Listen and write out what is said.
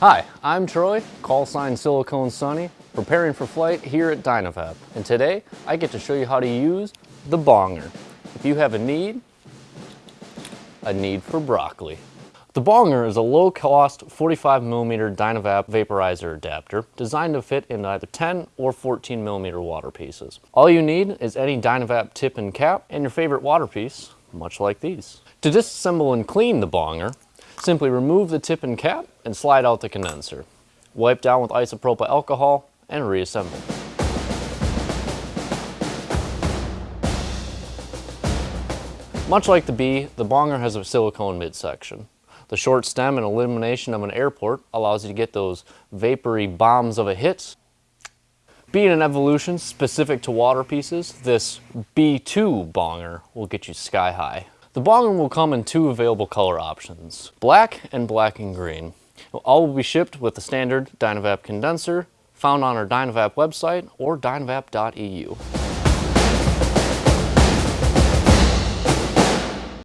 Hi, I'm Troy, call sign Silicone Sunny, preparing for flight here at Dynavap. And today, I get to show you how to use the bonger. If you have a need, a need for broccoli. The Bonger is a low-cost 45mm Dynavap vaporizer adapter designed to fit in either 10 or 14mm water pieces. All you need is any Dynavap tip and cap and your favorite water piece, much like these. To disassemble and clean the Bonger, simply remove the tip and cap and slide out the condenser. Wipe down with isopropyl alcohol and reassemble. Much like the B, the Bonger has a silicone midsection. The short stem and elimination of an airport allows you to get those vapory bombs of a hit. Being an evolution specific to water pieces, this B2 bonger will get you sky high. The bonger will come in two available color options, black and black and green. All will be shipped with the standard Dynavap condenser found on our Dynavap website or dynavap.eu.